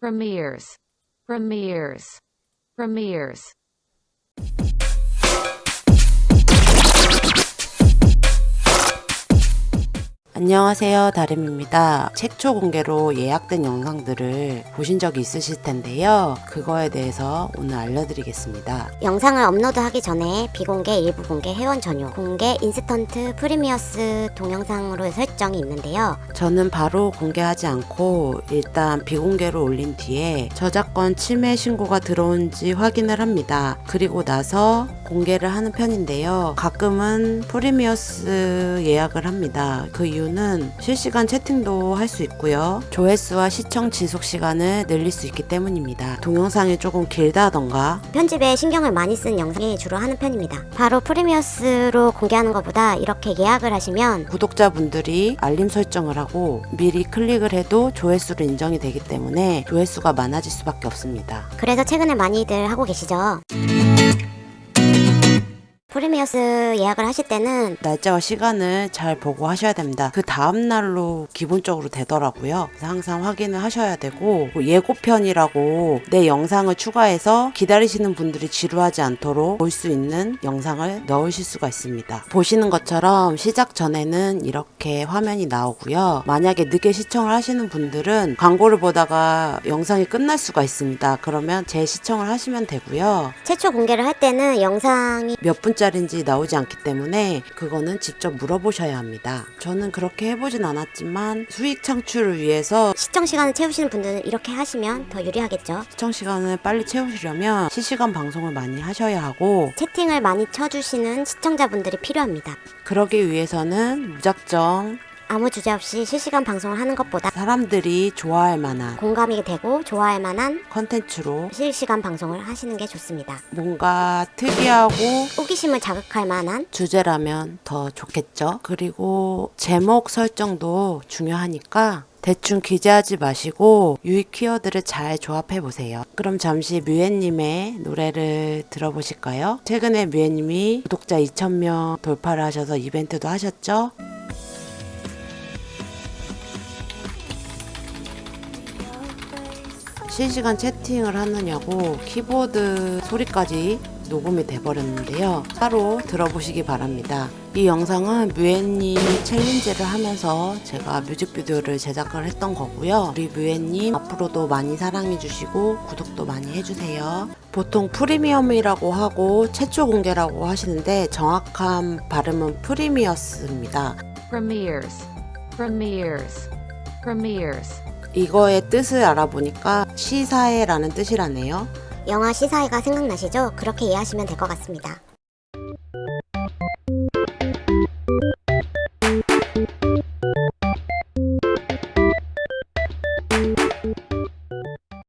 premieres, premieres, premieres. 안녕하세요 다름입니다. 최초 공개로 예약된 영상들을 보신 적이 있으실 텐데요. 그거에 대해서 오늘 알려드리겠습니다. 영상을 업로드하기 전에 비공개, 일부 공개, 회원 전용, 공개, instant, premieres 동영상으로 설정이 있는데요. 저는 바로 공개하지 않고 일단 비공개로 올린 뒤에 저작권 침해 신고가 들어온지 확인을 합니다. 그리고 나서 공개를 하는 편인데요. 가끔은 premieres 예약을 합니다. 그 이유는 실시간 채팅도 할 수 있고요. 조회수와 시청 지속 시간을 늘릴 수 있기 때문입니다. 동영상이 조금 길다던가 편집에 신경을 많이 쓴 영상이 주로 하는 편입니다. 바로 premieres로 공개하는 것보다 이렇게 예약을 하시면 구독자분들이 알림 설정을 하고 미리 클릭을 해도 조회수로 인정이 되기 때문에 조회수가 많아질 수밖에 없습니다. 그래서 최근에 많이들 하고 계시죠. 프리미어스 예약을 하실 때는 날짜와 시간을 잘 보고 하셔야 됩니다. 그 다음 날로 기본적으로 되더라고요. 그래서 항상 확인을 하셔야 되고 뭐 예고편이라고 내 영상을 추가해서 기다리시는 분들이 지루하지 않도록 볼 수 있는 영상을 넣으실 수가 있습니다. 보시는 것처럼 시작 전에는 이렇게 화면이 나오고요. 만약에 늦게 시청을 하시는 분들은 광고를 보다가 영상이 끝날 수가 있습니다. 그러면 재시청을 하시면 되고요. 최초 공개를 할 때는 영상이 몇 분짜리 인지 나오지 않기 때문에 그거는 직접 물어보셔야 합니다. 저는 그렇게 해보진 않았지만 수익 창출을 위해서 시청 시간을 채우시는 분들은 이렇게 하시면 더 유리하겠죠. 시청 시간을 빨리 채우시려면 실시간 방송을 많이 하셔야 하고 채팅을 많이 쳐주시는 시청자분들이 필요합니다. 그러기 위해서는 무작정 아무 주제 없이 실시간 방송을 하는 것보다 사람들이 좋아할 만한 공감이 되고 좋아할 만한 컨텐츠로 실시간 방송을 하시는 게 좋습니다. 뭔가 특이하고 호기심을 자극할 만한 주제라면 더 좋겠죠. 그리고 제목 설정도 중요하니까 대충 기재하지 마시고 유익 키워드를 잘 조합해 보세요. 그럼 잠시 뮤엔님의 노래를 들어보실까요? 최근에 뮤엔님이 구독자 2,000명 돌파를 하셔서 이벤트도 하셨죠? 실시간 채팅을 하느냐고 키보드 소리까지 녹음이 돼버렸는데요. 따로 들어보시기 바랍니다. 이 영상은 뮤엔님 챌린지를 하면서 제가 뮤직비디오를 제작을 했던 거고요. 우리 뮤엔님 앞으로도 많이 사랑해주시고 구독도 많이 해주세요. 보통 프리미엄이라고 하고 최초 공개라고 하시는데 정확한 발음은 프리미어스입니다. premieres, premieres. 이거의 뜻을 알아보니까 시사회라는 뜻이라네요. 영화 시사회가 생각나시죠? 그렇게 이해하시면 될 것 같습니다.